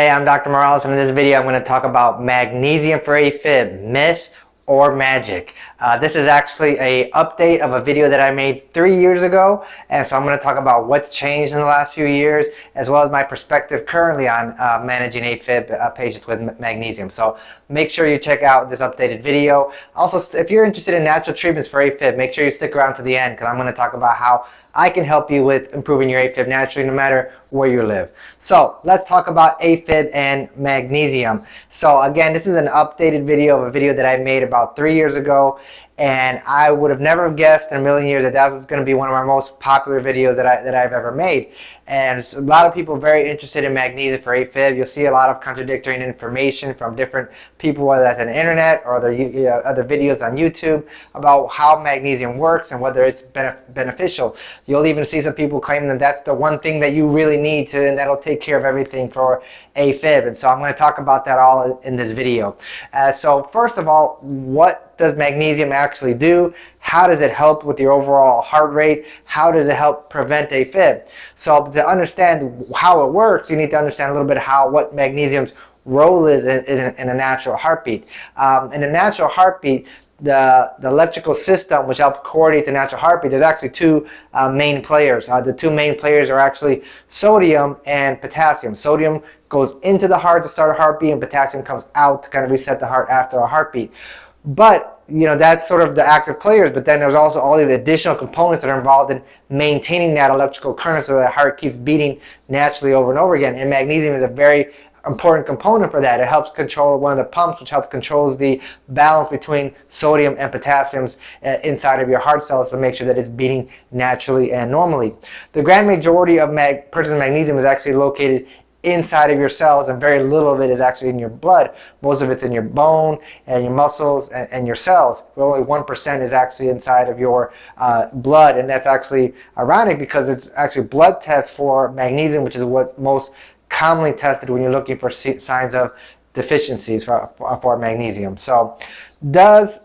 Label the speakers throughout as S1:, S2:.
S1: Hey, I'm Dr. Morales, and in this video I'm going to talk about magnesium for AFib, myth or magic. Uh, this is actually a update of a video that I made three years ago, and so I'm going to talk about what's changed in the last few years, as well as my perspective currently on uh, managing AFib uh, patients with magnesium. So make sure you check out this updated video. Also, if you're interested in natural treatments for AFib, make sure you stick around to the end, because I'm going to talk about how I can help you with improving your AFib naturally no matter where you live. So let's talk about AFib and magnesium. So again, this is an updated video of a video that I made about three years ago and I would have never guessed in a million years that that was going to be one of my most popular videos that, I, that I've ever made. And a lot of people very interested in magnesium for AFib. You'll see a lot of contradictory information from different people, whether that's on the internet or other, uh, other videos on YouTube about how magnesium works and whether it's beneficial. You'll even see some people claiming that that's the one thing that you really need to and that'll take care of everything for AFib. And so I'm going to talk about that all in this video. Uh, so first of all, what does magnesium actually do? How does it help with your overall heart rate? How does it help prevent AFib? So to understand how it works, you need to understand a little bit how what magnesium's role is in, in, in a natural heartbeat. Um, in a natural heartbeat, the, the electrical system which helps coordinate the natural heartbeat, there's actually two uh, main players. Uh, the two main players are actually sodium and potassium. Sodium goes into the heart to start a heartbeat and potassium comes out to kind of reset the heart after a heartbeat. But you know that's sort of the active players. But then there's also all these additional components that are involved in maintaining that electrical current so that heart keeps beating naturally over and over again. And magnesium is a very important component for that. It helps control one of the pumps, which helps controls the balance between sodium and potassiums uh, inside of your heart cells to make sure that it's beating naturally and normally. The grand majority of mag- purchased magnesium is actually located inside of your cells and very little of it is actually in your blood. Most of it's in your bone and your muscles and, and your cells. But only 1% is actually inside of your uh, blood and that's actually ironic because it's actually blood tests for magnesium which is what's most commonly tested when you're looking for signs of deficiencies for, for magnesium. So does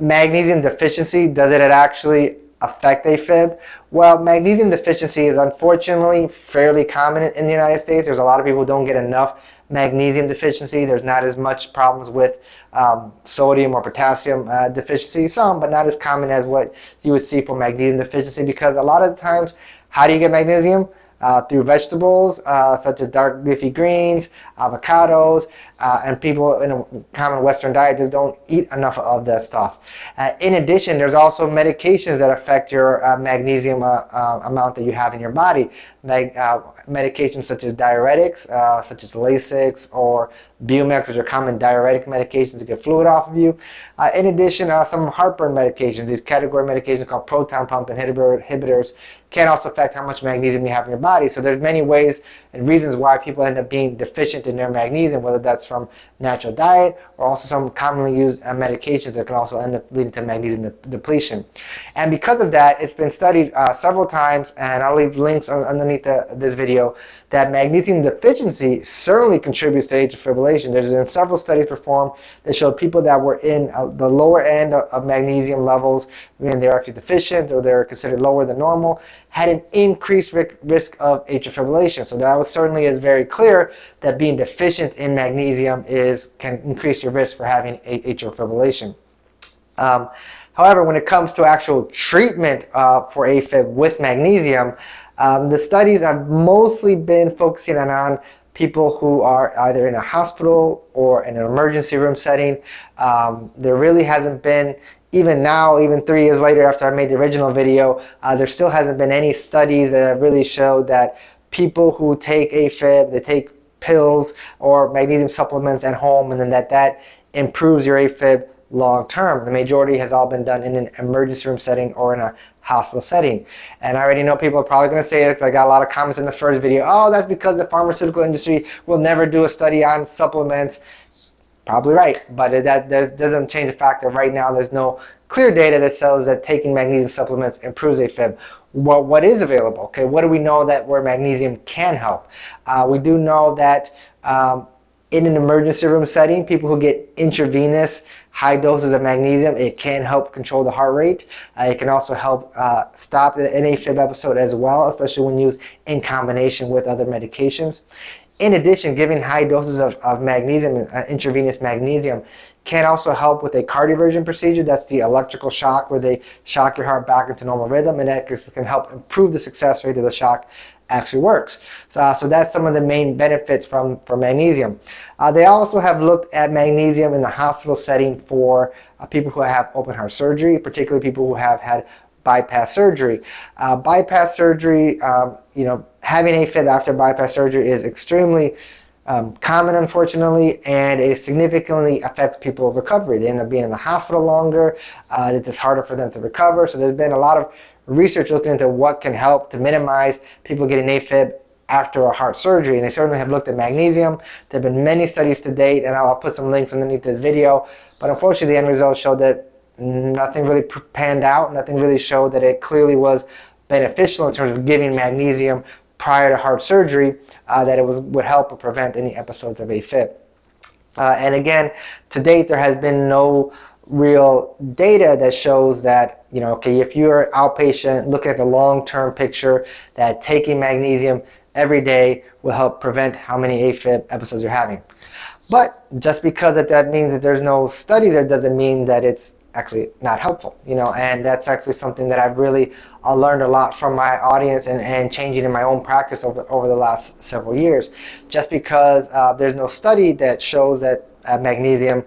S1: magnesium deficiency, does it actually affect AFib? Well, magnesium deficiency is unfortunately fairly common in the United States. There's a lot of people who don't get enough magnesium deficiency. There's not as much problems with um, sodium or potassium uh, deficiency, some, but not as common as what you would see for magnesium deficiency because a lot of the times, how do you get magnesium? Uh, through vegetables uh, such as dark leafy greens, avocados, uh, and people in a common Western diet just don't eat enough of that stuff. Uh, in addition, there's also medications that affect your uh, magnesium uh, amount that you have in your body. Mag medications such as diuretics, such as Lasix or Bumex, which are common diuretic medications to get fluid off of you. in addition, some heartburn medications, these category medications called proton pump inhibitors, can also affect how much magnesium you have in your body. So there's many ways and reasons why people end up being deficient in their magnesium, whether that's from natural diet or also some commonly used uh, medications that can also end up leading to magnesium de depletion. And because of that, it's been studied uh, several times, and I'll leave links underneath the, this video, that magnesium deficiency certainly contributes to atrial fibrillation. There's been several studies performed that showed people that were in uh, the lower end of, of magnesium levels, meaning they're actually deficient or they're considered lower than normal, had an increased risk of atrial fibrillation. So that was certainly is very clear that being deficient in magnesium is can increase your risk for having atrial fibrillation. Um, however, when it comes to actual treatment uh, for AFib with magnesium, um, the studies have mostly been focusing on people who are either in a hospital or in an emergency room setting. Um, there really hasn't been, even now, even three years later after I made the original video, uh, there still hasn't been any studies that have really showed that people who take AFib, they take pills or magnesium supplements at home and then that that improves your AFib long term. The majority has all been done in an emergency room setting or in a hospital setting. And I already know people are probably going to say it. I got a lot of comments in the first video. Oh, that's because the pharmaceutical industry will never do a study on supplements. Probably right, but that doesn't change the fact that right now there's no clear data that shows that taking magnesium supplements improves AFib. What, what is available? Okay, what do we know that where magnesium can help? Uh, we do know that um, in an emergency room setting, people who get intravenous high doses of magnesium, it can help control the heart rate. Uh, it can also help uh, stop the NAFib episode as well, especially when used in combination with other medications. In addition, giving high doses of, of magnesium, uh, intravenous magnesium, can also help with a cardioversion procedure. That's the electrical shock where they shock your heart back into normal rhythm, and that can help improve the success rate of the shock actually works. So, uh, so that's some of the main benefits from, from magnesium. Uh, they also have looked at magnesium in the hospital setting for uh, people who have open heart surgery, particularly people who have had bypass surgery. Uh, bypass surgery, um, you know, having AFib after bypass surgery is extremely um, common, unfortunately, and it significantly affects people's recovery. They end up being in the hospital longer. Uh, it's harder for them to recover. So there's been a lot of research looking into what can help to minimize people getting AFib after a heart surgery. And they certainly have looked at magnesium. There have been many studies to date, and I'll put some links underneath this video. But unfortunately, the end results showed that nothing really panned out. Nothing really showed that it clearly was beneficial in terms of giving magnesium prior to heart surgery, uh, that it was, would help or prevent any episodes of AFib. Uh, and again, to date, there has been no real data that shows that, you know, okay, if you're an outpatient, look at the long-term picture, that taking magnesium every day will help prevent how many AFib episodes you're having. But just because that, that means that there's no study there doesn't mean that it's actually not helpful, you know, and that's actually something that I've really uh, learned a lot from my audience and, and changing in my own practice over, over the last several years. Just because uh, there's no study that shows that uh, magnesium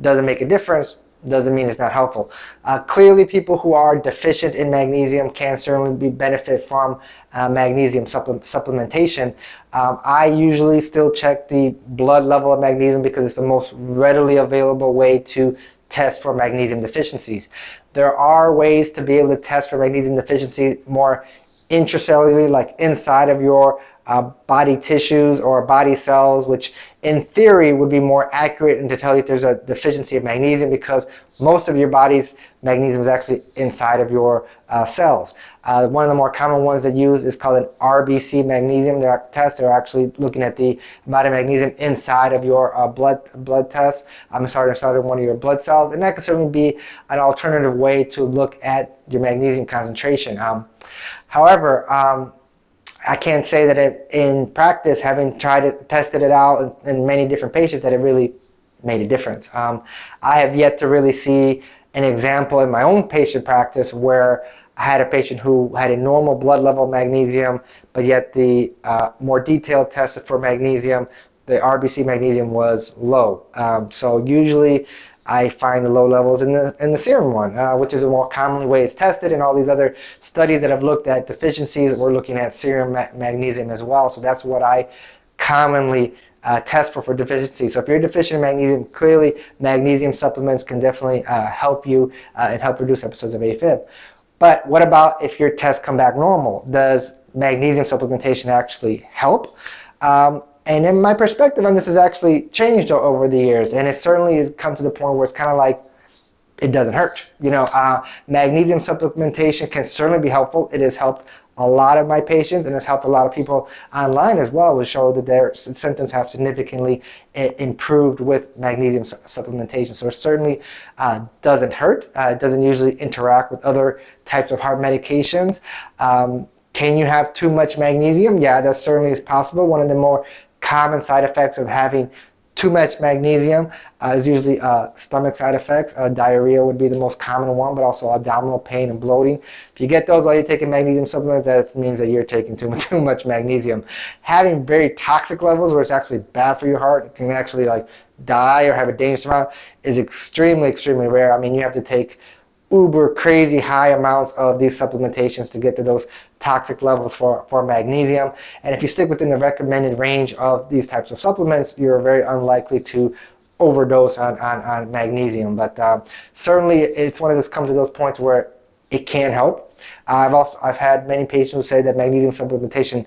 S1: doesn't make a difference doesn't mean it's not helpful. Uh, clearly, people who are deficient in magnesium can certainly be benefit from uh, magnesium supple supplementation. Um, I usually still check the blood level of magnesium because it's the most readily available way to test for magnesium deficiencies. There are ways to be able to test for magnesium deficiency more intracellularly, like inside of your uh, body tissues or body cells, which in theory would be more accurate and to tell you if there's a deficiency of magnesium because most of your body's magnesium is actually inside of your uh, cells. Uh, one of the more common ones that use is called an RBC magnesium test. They're actually looking at the amount of magnesium inside of your uh, blood blood test. I'm sorry, inside of one of your blood cells, and that can certainly be an alternative way to look at your magnesium concentration. Um, however, um, I can't say that it, in practice, having tried it, tested it out in, in many different patients, that it really made a difference. Um, I have yet to really see an example in my own patient practice where I had a patient who had a normal blood level of magnesium, but yet the uh, more detailed test for magnesium, the RBC magnesium was low. Um, so usually I find the low levels in the in the serum one, uh, which is a more commonly way it's tested. And all these other studies that have looked at deficiencies, we're looking at serum ma magnesium as well. So that's what I commonly uh, test for for deficiency. So if you're deficient in magnesium, clearly magnesium supplements can definitely uh, help you uh, and help reduce episodes of AFib. But what about if your tests come back normal? Does magnesium supplementation actually help? Um, and in my perspective on this has actually changed over the years, and it certainly has come to the point where it's kind of like it doesn't hurt. You know, uh, magnesium supplementation can certainly be helpful. It has helped a lot of my patients, and it's helped a lot of people online as well, to show that their symptoms have significantly improved with magnesium su supplementation. So it certainly uh, doesn't hurt. Uh, it doesn't usually interact with other types of heart medications. Um, can you have too much magnesium? Yeah, that certainly is possible. One of the more common side effects of having too much magnesium uh, is usually uh, stomach side effects. Uh, diarrhea would be the most common one, but also abdominal pain and bloating. If you get those while you're taking magnesium supplements, that means that you're taking too much, too much magnesium. Having very toxic levels where it's actually bad for your heart, can actually like die or have a dangerous amount, is extremely, extremely rare. I mean, you have to take uber crazy high amounts of these supplementations to get to those toxic levels for, for magnesium. And if you stick within the recommended range of these types of supplements, you're very unlikely to overdose on, on, on magnesium. But uh, certainly it's one of those comes to those points where it can help. I've also I've had many patients who say that magnesium supplementation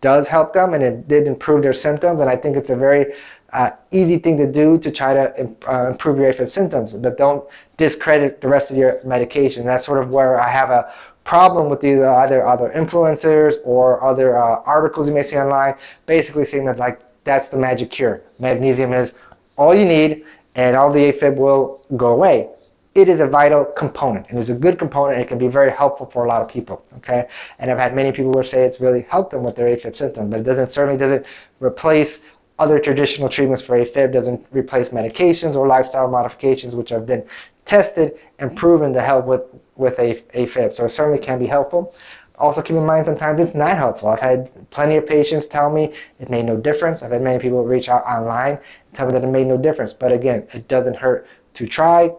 S1: does help them and it did improve their symptoms and I think it's a very uh, easy thing to do to try to uh, improve your AFib symptoms, but don't discredit the rest of your medication. That's sort of where I have a problem with either either other influencers or other uh, articles you may see online, basically saying that like that's the magic cure. Magnesium is all you need, and all the AFib will go away. it is a vital component and it's a good component and it can be very helpful for a lot of people okay and i've had many people who say it's really helped them with their afib symptoms but it doesn't certainly doesn't replace other traditional treatments for afib doesn't replace medications or lifestyle modifications which have been tested and proven to help with with afib so it certainly can be helpful also keep in mind sometimes it's not helpful. I've had plenty of patients tell me it made no difference. I've had many people reach out online and tell me that it made no difference. But again, it doesn't hurt to try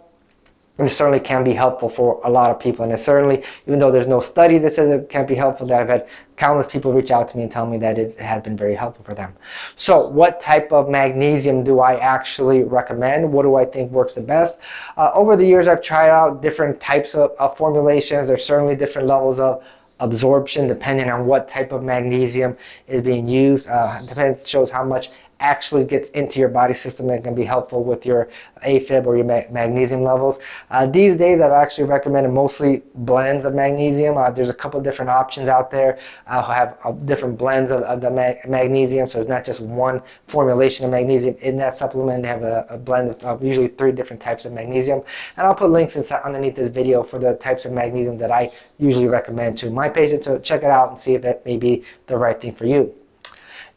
S1: it certainly can be helpful for a lot of people. And it certainly, even though there's no study that says it can be helpful, that I've had countless people reach out to me and tell me that it has been very helpful for them. So what type of magnesium do I actually recommend? What do I think works the best? Uh, over the years, I've tried out different types of, of formulations. There's certainly different levels of absorption depending on what type of magnesium is being used. Uh, depends shows how much actually gets into your body system and can be helpful with your AFib or your ma magnesium levels. Uh, these days, I've actually recommended mostly blends of magnesium. Uh, there's a couple different options out there uh, who have uh, different blends of, of the ma magnesium, so it's not just one formulation of magnesium in that supplement. They have a, a blend of, of, usually three different types of magnesium. And I'll put links inside, underneath this video for the types of magnesium that I usually recommend to my patients So check it out and see if that may be the right thing for you.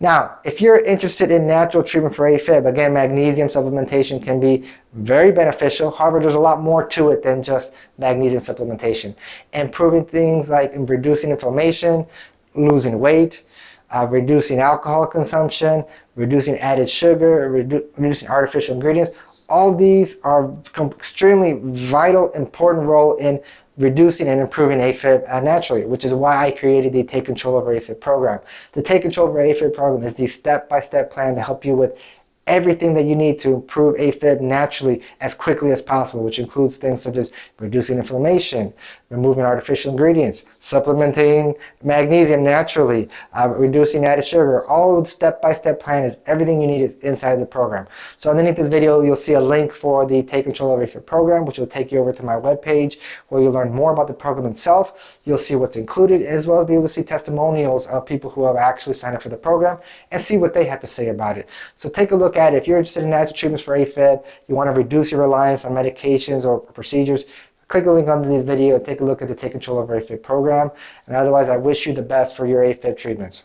S1: Now, if you're interested in natural treatment for AFib, again, magnesium supplementation can be very beneficial. However, there's a lot more to it than just magnesium supplementation. Improving things like reducing inflammation, losing weight, uh, reducing alcohol consumption, reducing added sugar, redu reducing artificial ingredients. All these are extremely vital, important role in reducing and improving AFib uh, naturally, which is why I created the Take Control Over AFib program. The Take Control Over AFib program is the step-by-step -step plan to help you with everything that you need to improve AFib naturally as quickly as possible, which includes things such as reducing inflammation, removing artificial ingredients, supplementing magnesium naturally, uh, reducing added sugar. All the step-by-step plan is everything you need is inside of the program. So underneath this video, you'll see a link for the Take Control of AFib program, which will take you over to my webpage where you'll learn more about the program itself. You'll see what's included, as well as be able to see testimonials of people who have actually signed up for the program and see what they have to say about it. So take a look at. If you're interested in natural treatments for AFib, you want to reduce your reliance on medications or procedures, click the link under this video and take a look at the Take Control of AFib program. And otherwise, I wish you the best for your AFib treatments.